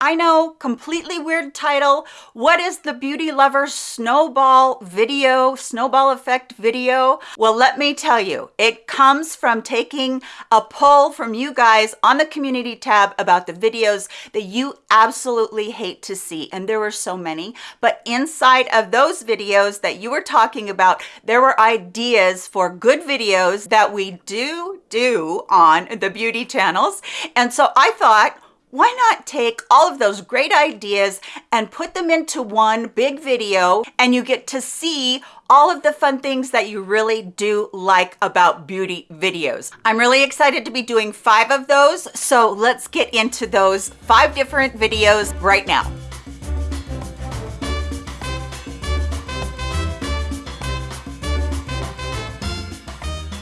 I know, completely weird title. What is the Beauty Lover Snowball video, snowball effect video? Well, let me tell you, it comes from taking a poll from you guys on the community tab about the videos that you absolutely hate to see. And there were so many, but inside of those videos that you were talking about, there were ideas for good videos that we do do on the beauty channels. And so I thought, why not take all of those great ideas and put them into one big video and you get to see all of the fun things that you really do like about beauty videos. I'm really excited to be doing five of those, so let's get into those five different videos right now.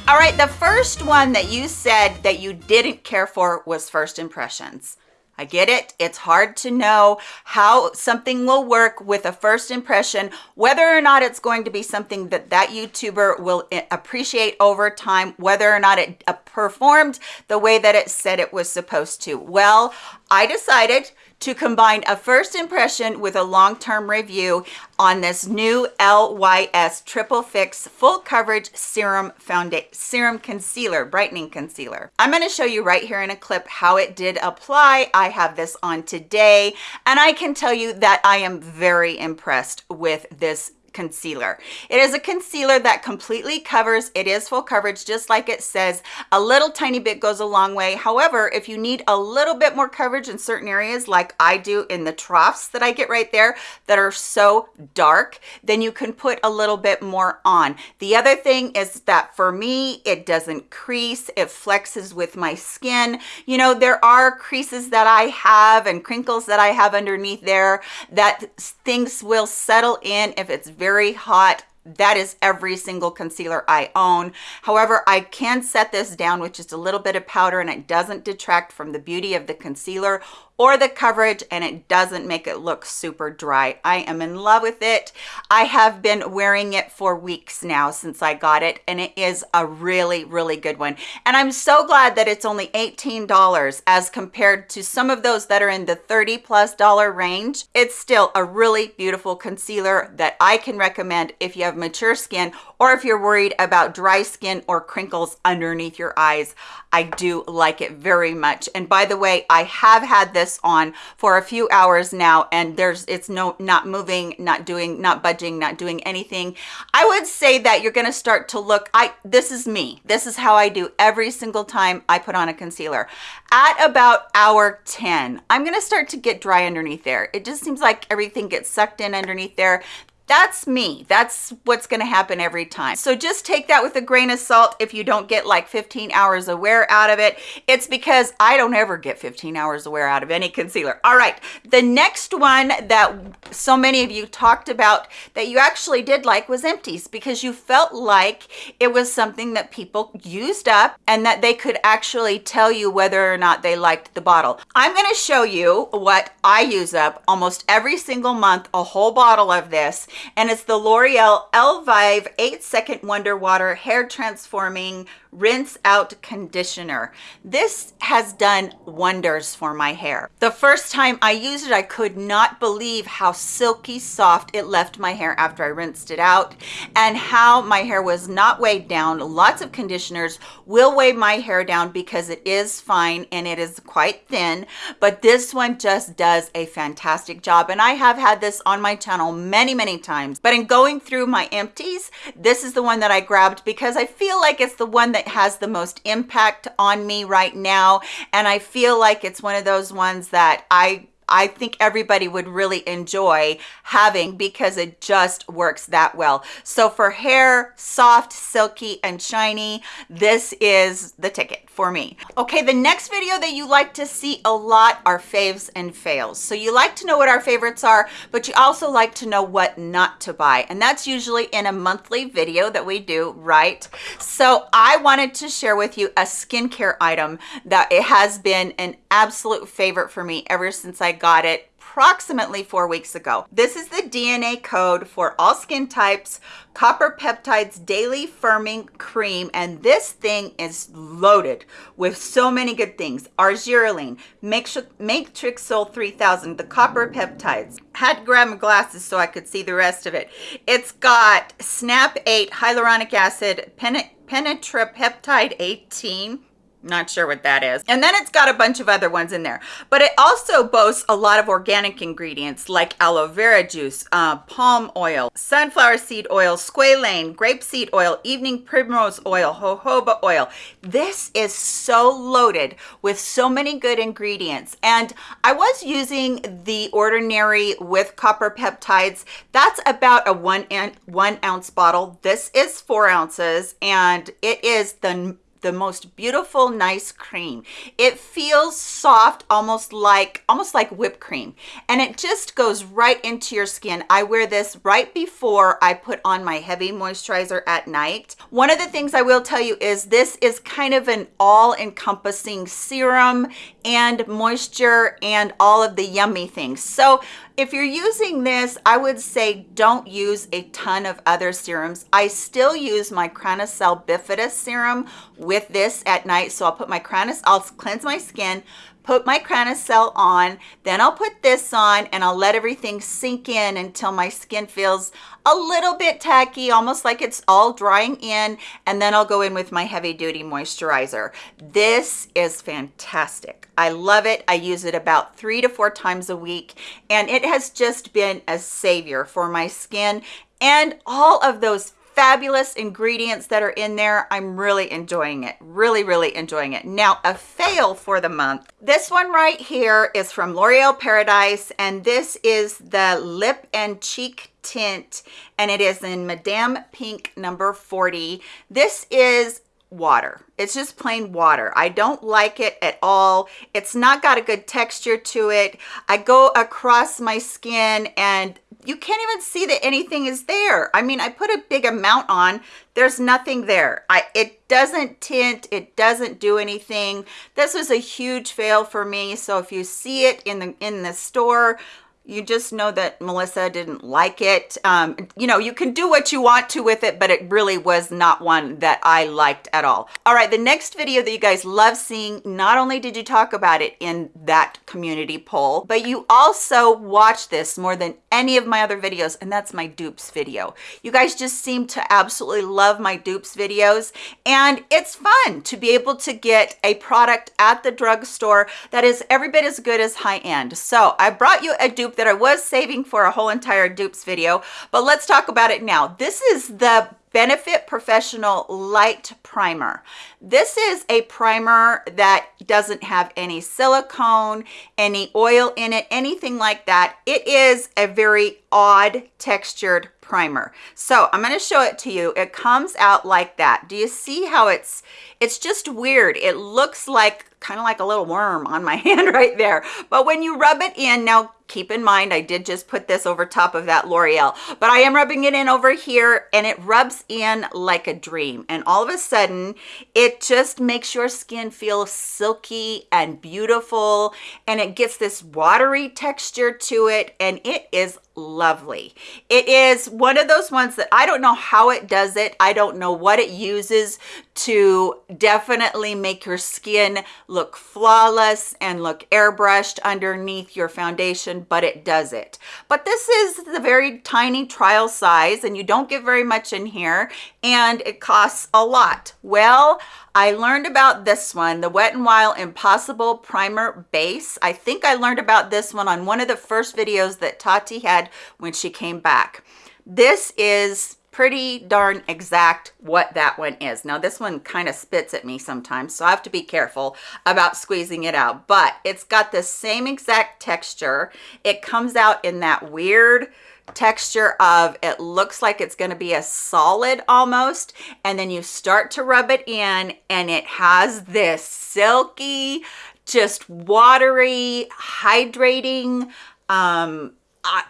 All right, the first one that you said that you didn't care for was first impressions. I get it. It's hard to know how something will work with a first impression, whether or not it's going to be something that that YouTuber will eh, appreciate over time, whether or not it uh, performed the way that it said it was supposed to. Well, I decided to combine a first impression with a long-term review on this new LYS Triple Fix Full Coverage Serum Foundation Serum Concealer, Brightening Concealer. I'm going to show you right here in a clip how it did apply. I have this on today, and I can tell you that I am very impressed with this concealer. It is a concealer that completely covers. It is full coverage, just like it says. A little tiny bit goes a long way. However, if you need a little bit more coverage in certain areas, like I do in the troughs that I get right there that are so dark, then you can put a little bit more on. The other thing is that for me, it doesn't crease. It flexes with my skin. You know, there are creases that I have and crinkles that I have underneath there that things will settle in if it's very very hot that is every single concealer I own. However, I can set this down with just a little bit of powder and it doesn't detract from the beauty of the concealer or the coverage and it doesn't make it look super dry. I am in love with it. I have been wearing it for weeks now since I got it and it is a really, really good one. And I'm so glad that it's only $18 as compared to some of those that are in the 30 plus dollar range. It's still a really beautiful concealer that I can recommend if you have mature skin or if you're worried about dry skin or crinkles underneath your eyes. I do like it very much. And by the way, I have had this on for a few hours now and there's it's no not moving, not doing, not budging, not doing anything. I would say that you're going to start to look I this is me. This is how I do every single time I put on a concealer. At about hour 10, I'm going to start to get dry underneath there. It just seems like everything gets sucked in underneath there that's me. That's what's going to happen every time. So just take that with a grain of salt if you don't get like 15 hours of wear out of it. It's because i don't ever get 15 hours of wear out of any concealer. All right the next one that so many of you talked about that you actually did like was empties because you felt like it was something that people used up and that they could actually tell you whether or not they liked the bottle. I'm going to show you what i use up almost every single month a whole bottle of this and it's the L'Oreal Elvive 8 Second Wonder Water Hair Transforming rinse out conditioner. This has done wonders for my hair. The first time i used it i could not believe how silky soft it left my hair after i rinsed it out and how my hair was not weighed down. Lots of conditioners will weigh my hair down because it is fine and it is quite thin but this one just does a fantastic job. And i have had this on my channel many many times. But in going through my empties this is the one that i grabbed because i feel like it's the one that has the most impact on me right now. And i feel like it's one of those ones that i I think everybody would really enjoy having because it just works that well. So for hair, soft, silky, and shiny, this is the ticket for me. Okay, the next video that you like to see a lot are faves and fails. So you like to know what our favorites are, but you also like to know what not to buy. And that's usually in a monthly video that we do, right? So I wanted to share with you a skincare item that it has been an absolute favorite for me ever since I got it approximately four weeks ago. This is the DNA code for all skin types, Copper Peptides Daily Firming Cream, and this thing is loaded with so many good things. Argireline, Matrixyl 3000, the Copper Peptides. Had to grab glasses so I could see the rest of it. It's got Snap 8, Hyaluronic Acid, Penetrapeptide 18, not sure what that is. And then it's got a bunch of other ones in there. But it also boasts a lot of organic ingredients like aloe vera juice, uh, palm oil, sunflower seed oil, squalane, grapeseed oil, evening primrose oil, jojoba oil. This is so loaded with so many good ingredients. And I was using the ordinary with copper peptides. That's about a one, one ounce bottle. This is four ounces and it is the the most beautiful nice cream. It feels soft almost like almost like whipped cream. And it just goes right into your skin. I wear this right before i put on my heavy moisturizer at night. One of the things i will tell you is this is kind of an all-encompassing serum and moisture and all of the yummy things. So if you're using this, I would say don't use a ton of other serums. I still use my Cranacell Bifidus serum with this at night. So I'll put my Cranis, I'll cleanse my skin, put my Cranacell on, then I'll put this on and I'll let everything sink in until my skin feels a little bit tacky, almost like it's all drying in, and then I'll go in with my heavy duty moisturizer. This is fantastic. I love it. I use it about three to four times a week, and it has just been a savior for my skin and all of those fabulous ingredients that are in there. I'm really enjoying it, really, really enjoying it. Now, a fail for the month. This one right here is from L'Oreal Paradise, and this is the lip and cheek tint, and it is in Madame Pink number 40. This is water it's just plain water i don't like it at all it's not got a good texture to it i go across my skin and you can't even see that anything is there. I mean, I put a big amount on, there's nothing there. I It doesn't tint, it doesn't do anything. This was a huge fail for me. So if you see it in the, in the store, you just know that Melissa didn't like it. Um, you know, you can do what you want to with it, but it really was not one that I liked at all. All right, the next video that you guys love seeing, not only did you talk about it in that community poll, but you also watch this more than any of my other videos, and that's my dupes video. You guys just seem to absolutely love my dupes videos, and it's fun to be able to get a product at the drugstore that is every bit as good as high end. So I brought you a dupe that I was saving for a whole entire dupes video, but let's talk about it now. This is the Benefit POREfessional Lite Primer. This is a primer that doesn't have any silicone, any oil in it, anything like that. It is a very odd textured primer. So I'm going to show it to you. It comes out like that. Do you see how it's, it's just weird. It looks like kind of like a little worm on my hand right there. But when you rub it in, now keep in mind I did just put this over top of that L'Oreal but I am rubbing it in over here and it rubs in like a dream. And all of a sudden it just makes your skin feel silky and beautiful and it gets this watery texture to it and it is lovely. It is one of those ones that I don't know how it does it. I don't know what it uses to definitely make your skin look flawless and look airbrushed underneath your foundation but it does it but this is the very tiny trial size and you don't get very much in here and it costs a lot well I learned about this one, the Wet n Wild Impossible Primer Base. I think I learned about this one on one of the first videos that Tati had when she came back. This is pretty darn exact what that one is. Now this one kind of spits at me sometimes, so I have to be careful about squeezing it out, but it's got the same exact texture. It comes out in that weird texture of it looks like it's going to be a solid almost and then you start to rub it in and it has this silky just watery hydrating um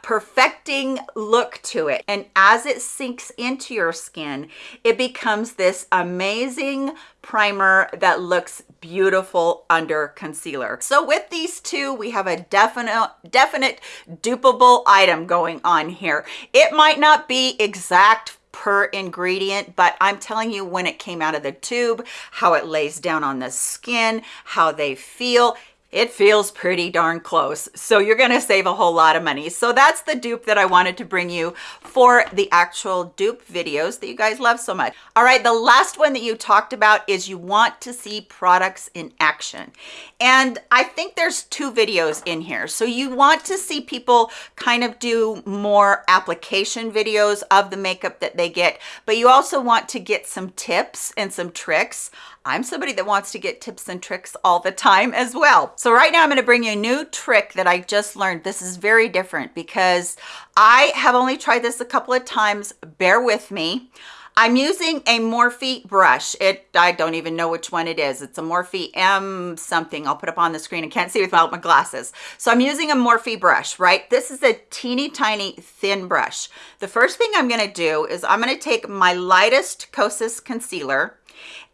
perfecting look to it. And as it sinks into your skin, it becomes this amazing primer that looks beautiful under concealer. So with these two, we have a definite, definite dupable item going on here. It might not be exact per ingredient, but I'm telling you when it came out of the tube, how it lays down on the skin, how they feel, it feels pretty darn close. So you're gonna save a whole lot of money. So that's the dupe that I wanted to bring you for the actual dupe videos that you guys love so much. All right, the last one that you talked about is you want to see products in action. And I think there's two videos in here. So you want to see people kind of do more application videos of the makeup that they get, but you also want to get some tips and some tricks I'm somebody that wants to get tips and tricks all the time as well. So right now I'm going to bring you a new trick that I just learned. This is very different because I have only tried this a couple of times. Bear with me. I'm using a Morphe brush. It I don't even know which one it is. It's a Morphe M something. I'll put up on the screen. I can't see without my glasses. So I'm using a Morphe brush, right? This is a teeny tiny thin brush. The first thing I'm going to do is I'm going to take my lightest Kosas concealer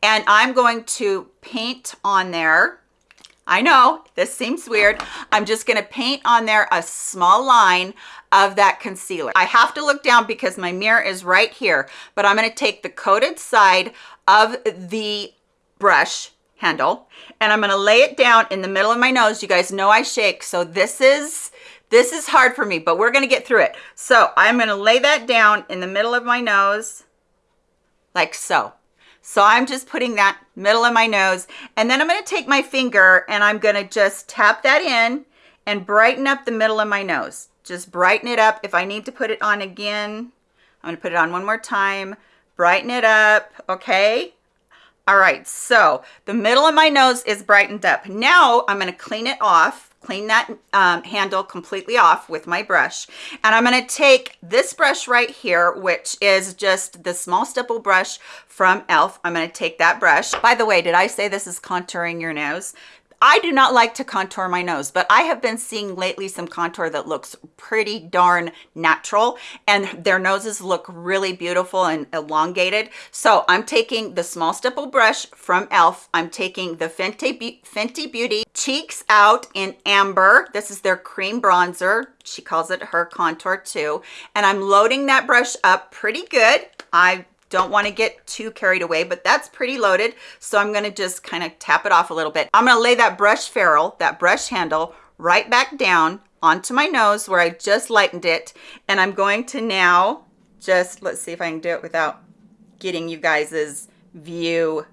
and I'm going to paint on there. I know this seems weird. I'm just going to paint on there a small line of that concealer. I have to look down because my mirror is right here, but I'm going to take the coated side of the brush handle and I'm going to lay it down in the middle of my nose. You guys know I shake, so this is this is hard for me, but we're going to get through it. So I'm going to lay that down in the middle of my nose like so. So I'm just putting that middle of my nose and then I'm gonna take my finger and I'm gonna just tap that in and brighten up the middle of my nose. Just brighten it up. If I need to put it on again, I'm gonna put it on one more time, brighten it up, okay? All right, so the middle of my nose is brightened up. Now I'm gonna clean it off clean that um, handle completely off with my brush. And I'm gonna take this brush right here, which is just the small stipple brush from e.l.f. I'm gonna take that brush. By the way, did I say this is contouring your nose? I do not like to contour my nose, but I have been seeing lately some contour that looks pretty darn natural and their noses look really beautiful and elongated. So I'm taking the small stipple brush from e.l.f. I'm taking the Fenty, Fenty Beauty Cheeks Out in Amber. This is their cream bronzer. She calls it her contour too. And I'm loading that brush up pretty good. I don't want to get too carried away, but that's pretty loaded. So I'm going to just kind of tap it off a little bit. I'm going to lay that brush ferrule, that brush handle right back down onto my nose where I just lightened it. And I'm going to now just, let's see if I can do it without getting you guys's view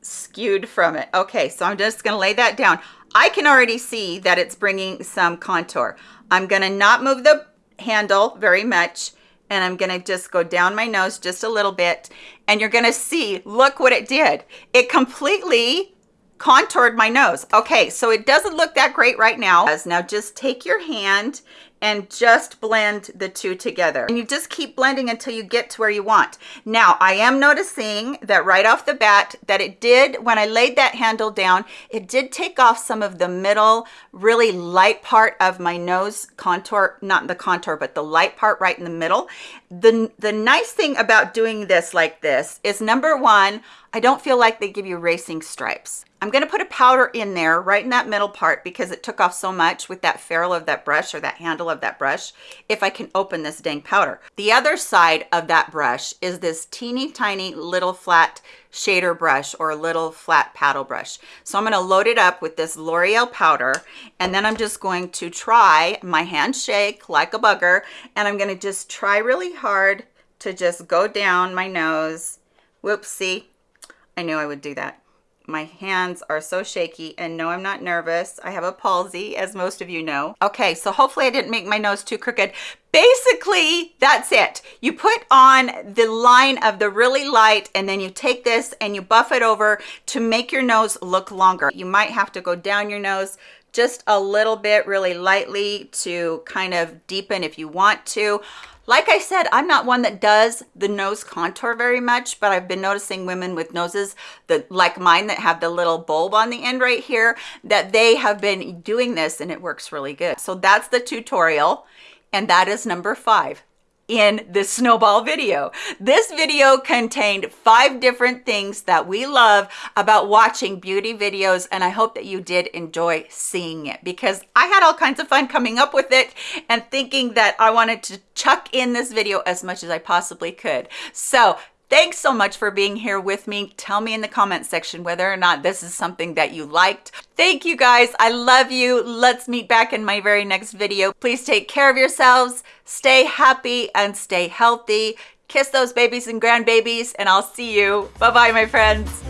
skewed from it. Okay, so I'm just gonna lay that down. I can already see that it's bringing some contour. I'm gonna not move the handle very much and I'm gonna just go down my nose just a little bit and you're gonna see, look what it did. It completely contoured my nose. Okay, so it doesn't look that great right now. Now just take your hand and just blend the two together. And you just keep blending until you get to where you want. Now, I am noticing that right off the bat that it did, when I laid that handle down, it did take off some of the middle, really light part of my nose contour, not the contour, but the light part right in the middle. The, the nice thing about doing this like this is number one, I don't feel like they give you racing stripes. I'm going to put a powder in there right in that middle part because it took off so much with that ferrule of that brush or that handle of that brush if I can open this dang powder. The other side of that brush is this teeny tiny little flat shader brush or a little flat paddle brush. So I'm going to load it up with this L'Oreal powder and then I'm just going to try my hand shake like a bugger and I'm going to just try really hard to just go down my nose. Whoopsie. I knew I would do that my hands are so shaky and no i'm not nervous. I have a palsy as most of you know. Okay so hopefully i didn't make my nose too crooked. Basically that's it. You put on the line of the really light and then you take this and you buff it over to make your nose look longer. You might have to go down your nose just a little bit really lightly to kind of deepen if you want to. Like I said, I'm not one that does the nose contour very much, but I've been noticing women with noses that like mine that have the little bulb on the end right here, that they have been doing this and it works really good. So that's the tutorial. And that is number five in this snowball video. This video contained five different things that we love about watching beauty videos and I hope that you did enjoy seeing it because I had all kinds of fun coming up with it and thinking that I wanted to chuck in this video as much as I possibly could. So Thanks so much for being here with me. Tell me in the comment section whether or not this is something that you liked. Thank you guys. I love you. Let's meet back in my very next video. Please take care of yourselves, stay happy and stay healthy. Kiss those babies and grandbabies and I'll see you. Bye-bye, my friends.